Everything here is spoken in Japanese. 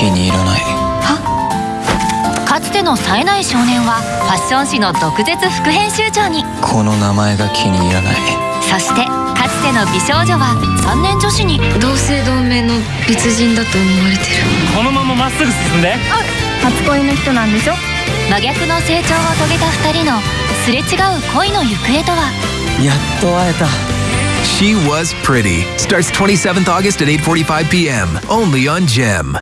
気に入らない。は？かつての冴えない少年はファッション誌の毒舌副編集長に。この名前が気に入らない。そしてかつての美少女は3年女子に。同姓同名の別人だと思われてる。このまままっすぐ進んで。初恋の人なんでしょ？真逆の成長を遂げた2人のすれ違う恋の行方とは？やっと会えた。She Was Pretty. Starts 27th August at 8:45 p.m. only on Gem.